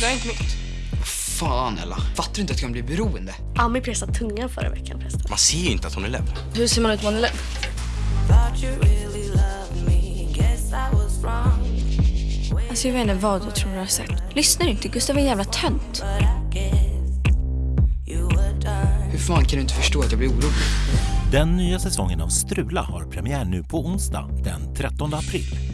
Det är inte mitt. Fan Ella, fattar du inte att jag kan bli beroende? Ami pressade tungan förra veckan förresten. Man ser ju inte att hon är ledd. Hur ser man ut om man är lätt? Alltså jag vet inte vad du tror du har sett. Lyssnar inte, Gustav är en jävla tönt. Hur fan kan du inte förstå att jag blir orolig? Den nya säsongen av Strula har premiär nu på onsdag den 13 april.